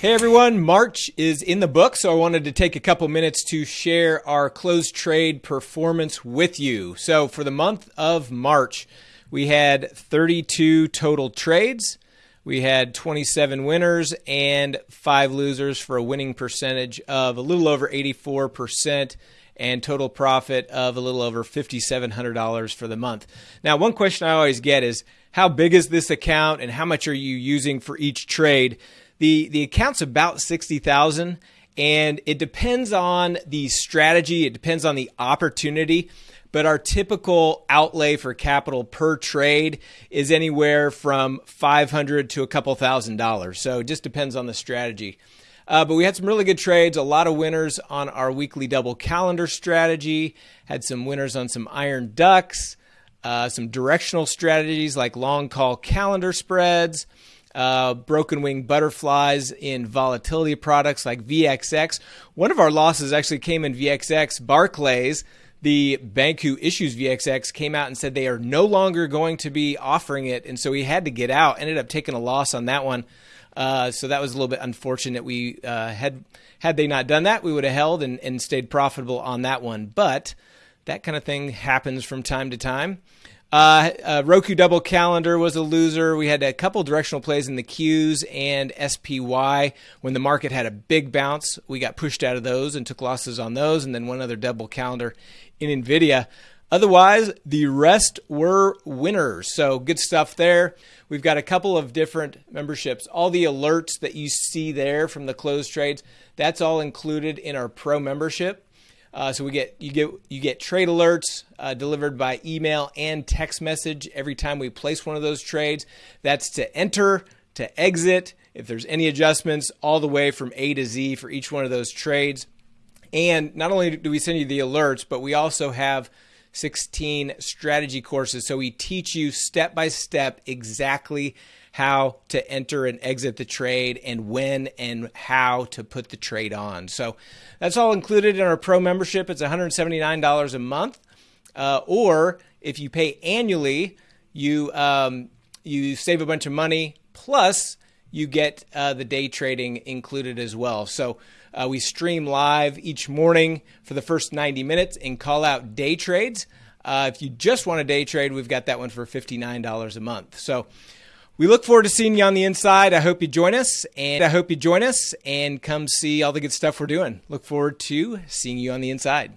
Hey everyone, March is in the book, so I wanted to take a couple minutes to share our closed trade performance with you. So for the month of March, we had 32 total trades. We had 27 winners and 5 losers for a winning percentage of a little over 84% and total profit of a little over $5,700 for the month. Now, one question I always get is how big is this account and how much are you using for each trade? The the account's about 60,000 and it depends on the strategy, it depends on the opportunity, but our typical outlay for capital per trade is anywhere from 500 to a couple thousand dollars. So it just depends on the strategy. Uh, but we had some really good trades, a lot of winners on our weekly double calendar strategy, had some winners on some iron ducks, uh, some directional strategies like long call calendar spreads uh, broken wing butterflies in volatility products like VXX. One of our losses actually came in VXX. Barclays, the bank who issues VXX, came out and said they are no longer going to be offering it. And so we had to get out, ended up taking a loss on that one. Uh, so that was a little bit unfortunate. We uh, had had they not done that, we would have held and, and stayed profitable on that one. But that kind of thing happens from time to time. Uh, uh, Roku Double Calendar was a loser. We had a couple directional plays in the Qs and SPY. When the market had a big bounce, we got pushed out of those and took losses on those, and then one other double calendar in NVIDIA. Otherwise, the rest were winners. So good stuff there. We've got a couple of different memberships. All the alerts that you see there from the closed trades, that's all included in our pro membership. Uh, so we get you get you get trade alerts uh, delivered by email and text message every time we place one of those trades. That's to enter, to exit, if there's any adjustments, all the way from A to Z for each one of those trades. And not only do we send you the alerts, but we also have 16 strategy courses. So we teach you step by step exactly how to enter and exit the trade and when and how to put the trade on. So that's all included in our pro membership. It's $179 a month. Uh, or if you pay annually, you um, you save a bunch of money. Plus, you get uh, the day trading included as well. So uh, we stream live each morning for the first 90 minutes and call out day trades. Uh, if you just want a day trade, we've got that one for $59 a month. So we look forward to seeing you on the inside. I hope you join us, and I hope you join us and come see all the good stuff we're doing. Look forward to seeing you on the inside.